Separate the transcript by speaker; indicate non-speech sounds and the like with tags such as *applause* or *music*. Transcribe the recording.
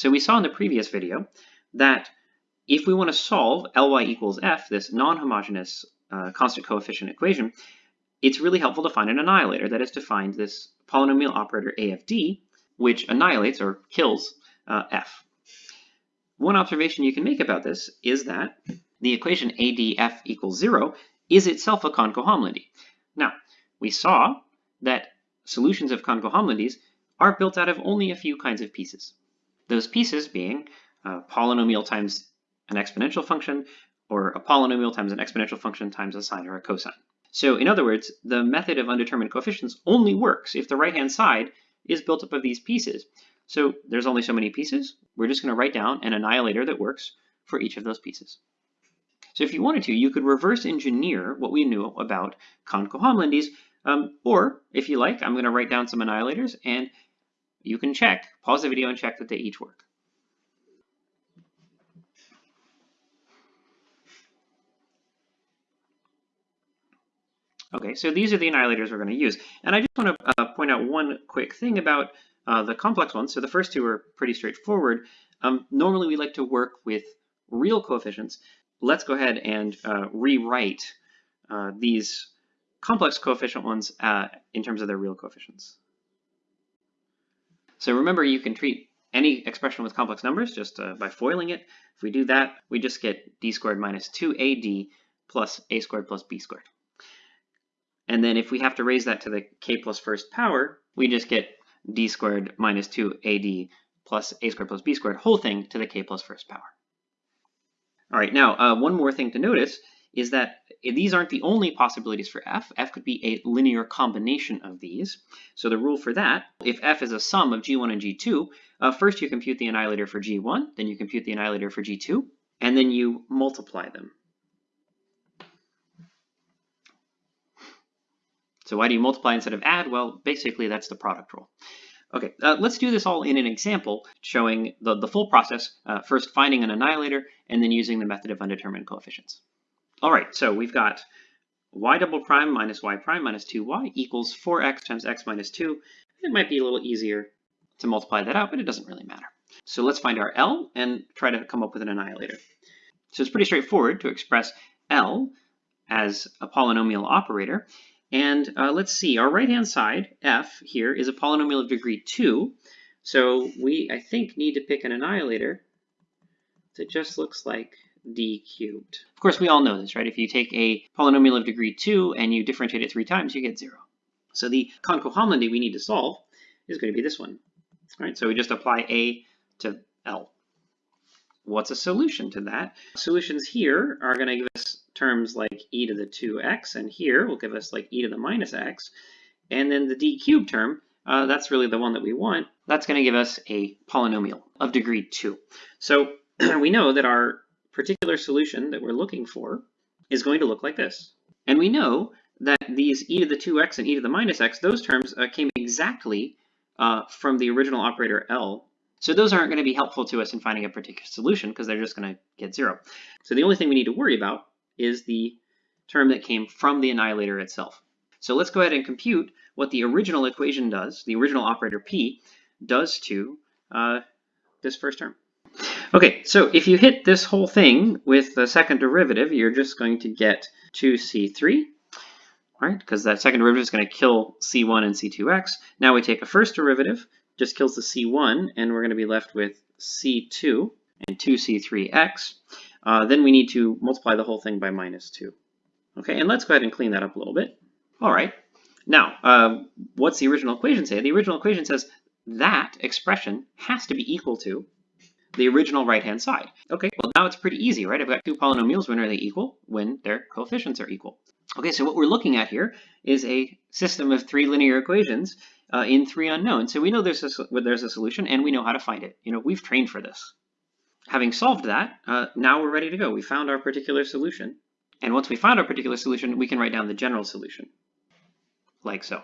Speaker 1: So we saw in the previous video that if we want to solve Ly equals f, this non-homogeneous uh, constant coefficient equation, it's really helpful to find an annihilator, that is to find this polynomial operator AFD, which annihilates or kills uh, f. One observation you can make about this is that the equation ADF equals zero is itself a Conco-Homility. Now, we saw that solutions of Conco-Homilities are built out of only a few kinds of pieces. Those pieces being a polynomial times an exponential function, or a polynomial times an exponential function times a sine or a cosine. So in other words, the method of undetermined coefficients only works if the right-hand side is built up of these pieces. So there's only so many pieces. We're just going to write down an annihilator that works for each of those pieces. So if you wanted to, you could reverse engineer what we knew about Conco-Homilities, um, or if you like, I'm going to write down some annihilators and you can check, pause the video and check that they each work. Okay, so these are the annihilators we're going to use. And I just want to uh, point out one quick thing about uh, the complex ones. So the first two are pretty straightforward. Um, normally we like to work with real coefficients. Let's go ahead and uh, rewrite uh, these complex coefficient ones uh, in terms of their real coefficients. So remember, you can treat any expression with complex numbers just uh, by foiling it. If we do that, we just get d squared minus 2ad plus a squared plus b squared. And then if we have to raise that to the k plus first power, we just get d squared minus 2ad plus a squared plus b squared, whole thing to the k plus first power. All right, now uh, one more thing to notice is that these aren't the only possibilities for f. f could be a linear combination of these. So the rule for that, if f is a sum of g1 and g2, uh, first you compute the annihilator for g1, then you compute the annihilator for g2, and then you multiply them. So why do you multiply instead of add? Well, basically that's the product rule. Okay, uh, let's do this all in an example showing the, the full process, uh, first finding an annihilator and then using the method of undetermined coefficients. All right, so we've got y double prime minus y prime minus 2y equals 4x times x minus 2. It might be a little easier to multiply that out, but it doesn't really matter. So let's find our L and try to come up with an annihilator. So it's pretty straightforward to express L as a polynomial operator. And uh, let's see, our right-hand side, f here, is a polynomial of degree 2. So we, I think, need to pick an annihilator that just looks like d cubed. Of course, we all know this, right? If you take a polynomial of degree 2 and you differentiate it three times, you get 0. So the Conco-Homility we need to solve is going to be this one. Right, so we just apply a to L. What's a solution to that? Solutions here are going to give us terms like e to the 2x, and here will give us like e to the minus x. And then the d cubed term, uh, that's really the one that we want. That's going to give us a polynomial of degree 2. So *clears throat* we know that our particular solution that we're looking for is going to look like this. And we know that these e to the 2x and e to the minus x, those terms uh, came exactly uh, from the original operator L. So those aren't going to be helpful to us in finding a particular solution because they're just going to get zero. So the only thing we need to worry about is the term that came from the annihilator itself. So let's go ahead and compute what the original equation does, the original operator P, does to uh, this first term. Okay, so if you hit this whole thing with the second derivative, you're just going to get 2c3, right? Because that second derivative is going to kill c1 and c2x. Now we take a first derivative, just kills the c1, and we're going to be left with c2 and 2c3x. Uh, then we need to multiply the whole thing by minus 2. Okay, and let's go ahead and clean that up a little bit. All right, now, uh, what's the original equation say? The original equation says that expression has to be equal to the original right-hand side. Okay, well now it's pretty easy, right? I've got two polynomials. When are they equal? When their coefficients are equal. Okay, so what we're looking at here is a system of three linear equations uh, in three unknowns. So we know there's a, there's a solution and we know how to find it. You know, we've trained for this. Having solved that, uh, now we're ready to go. We found our particular solution. And once we find our particular solution, we can write down the general solution, like so.